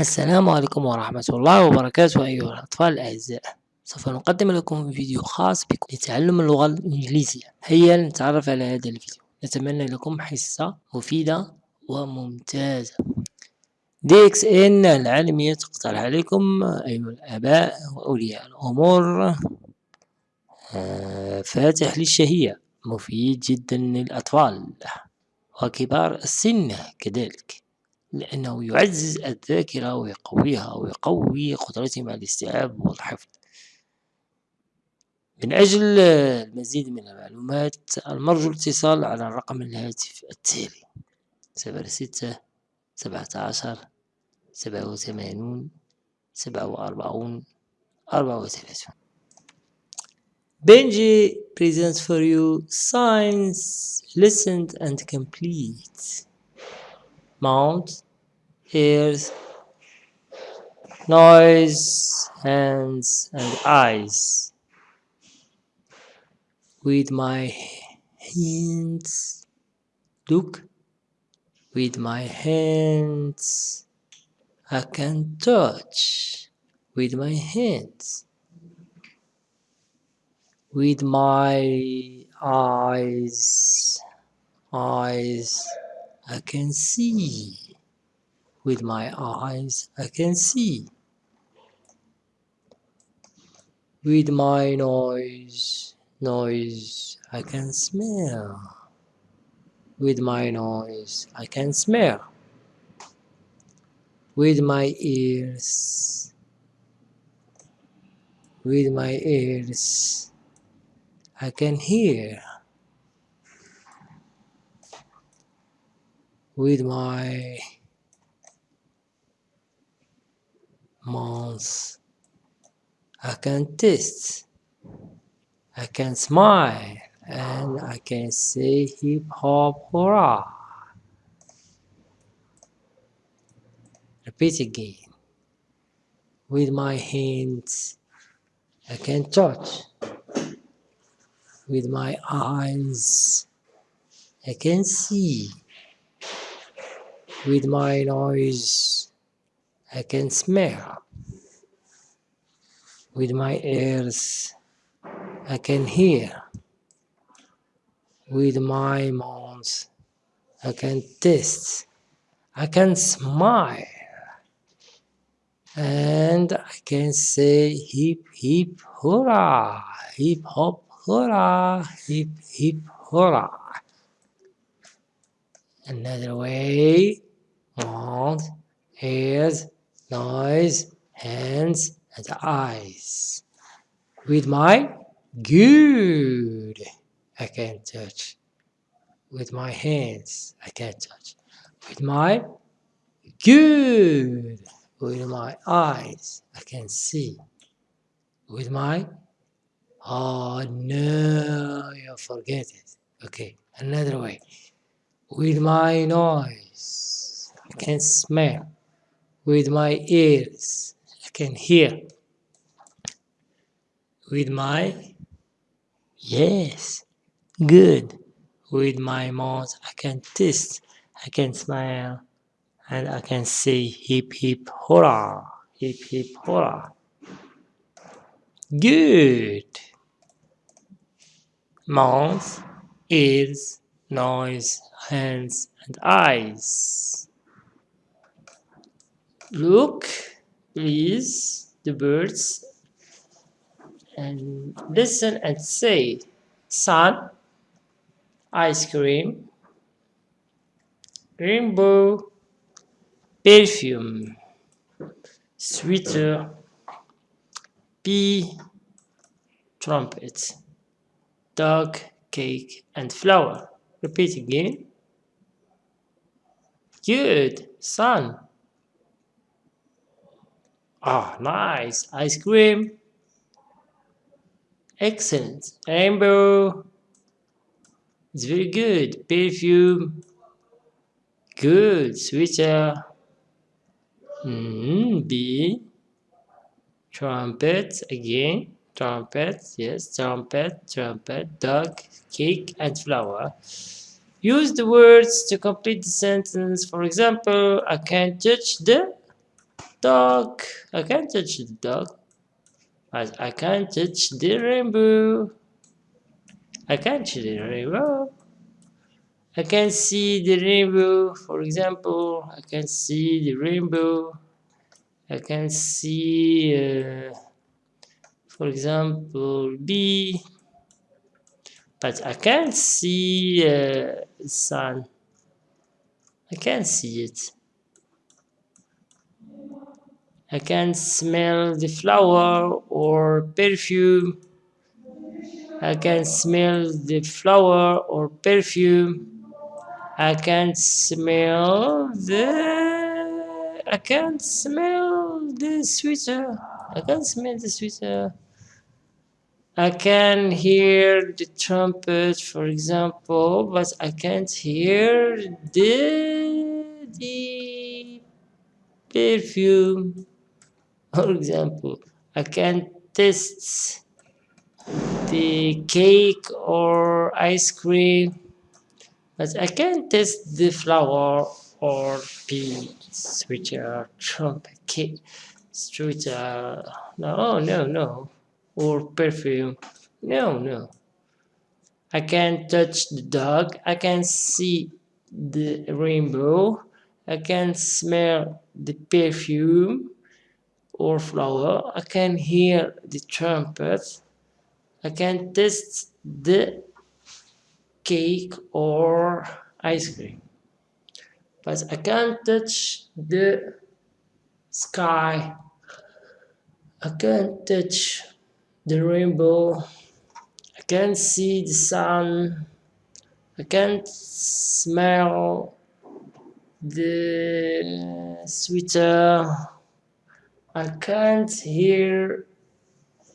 السلام عليكم ورحمة الله وبركاته أيها الأطفال الأعزاء. سوف نقدم لكم فيديو خاص بكم لتعلم اللغة الإنجليزية. هيا نتعرف على هذا الفيديو. نتمنى لكم حصة مفيدة وممتازة. DXN العالمية تقترح عليكم أيها الآباء وأولياء الأمور. آه، فاتح للشهية. مفيد جدا للأطفال. وكبار السن كذلك. لأنه يعزز الذاكرة ويقويها ويقوي قدرتهم على الاستيعاب والحفظ. من أجل المزيد من المعلومات المرجو الاتصال على الرقم الهاتف التالي صفر ستة سبعة عشر سبعة وثمانون سبعة وأربعون أربعة وثلاثون. Benji presents for you science listened and complete. Mount ears noise hands and eyes. With my hands look with my hands I can touch with my hands. With my eyes eyes I can see with my eyes I can see with my nose noise I can smell. With my nose I can smell. With my ears with my ears I can hear with my mouth. I can taste. I can smile. And I can say hip hop hurrah. Repeat again. With my hands I can touch. With my eyes I can see with my nose I can smell. With my ears I can hear. With my mouth I can taste. I can smile. And I can say hip hip hurrah hip hop hurrah hip hip hurrah. Another way mouth ears noise hands and eyes. With my good I can touch. With my hands I can touch. With my good with my eyes I can see. With my oh no you forget it. Okay another way. With my nose I can smell with my ears. I can hear with my yes good. With my mouth I can taste I can smile and I can say hip hip hurrah hip hip hurrah. Good. Mouth ears noise hands and eyes look please the birds and listen and say sun ice cream rainbow perfume sweater bee trumpet dog cake and flower. Repeat again. Good sun ah nice. Ice cream. Excellent. Amber. it's very good. Perfume. Good. Sweater. Mm, B. Trumpet. Again. Trumpet. Yes. Trumpet. Trumpet. Dog cake and flower. Use the words to complete the sentence. For example I can't touch the dog. I can't touch the dog. But I can't touch the rainbow. I can't touch the rainbow. I can see the rainbow. For example, I can see the rainbow. I can see, uh, for example, B. But I can't see uh, sun. I can't see it. I can smell the flower or perfume. I can smell the flower or perfume. I can smell the. I can smell the sweater. I can smell the sweater. I can hear the trumpet, for example, but I can't hear the, the perfume. For example, I can taste the cake or ice cream, but I can't taste the flower or the sweater, trumpet, cake, sweater. No, no, no. Or perfume. No, no. I can touch the dog. I can see the rainbow. I can smell the perfume or flower. I can hear the trumpet. I can taste the cake or ice cream. But I can't touch the sky. I can't touch the rainbow. I can't see the sun. I can't smell the sweater. I can't hear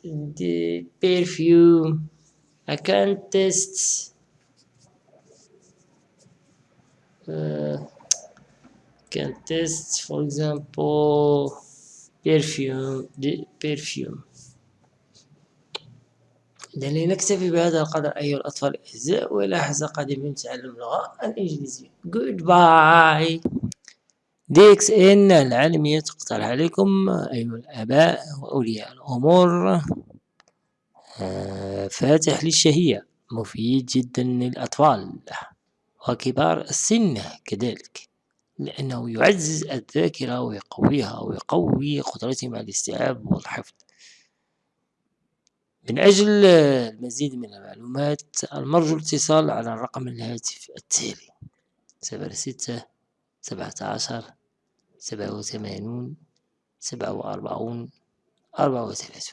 the perfume. I can't taste uh, can taste for example perfume the perfume إذن نكتفي بهذا القدر أيها الأطفال الأعزاء وإلى حلقة قادمة اللغة الإنجليزية Goodbye دي إن العالمية تقترح عليكم أيها الآباء وأولياء الأمور. آه، فاتح للشهية مفيد جدا للأطفال وكبار السن كذلك لأنه يعزز الذاكرة ويقويها ويقوي قدرتهم على الاستيعاب والحفظ. من أجل المزيد من المعلومات المرجو الاتصال على الرقم الهاتف التالي صفر ستة سبعة عشر سبعة وثمانون سبعة وأربعون أربعة وثلاثون.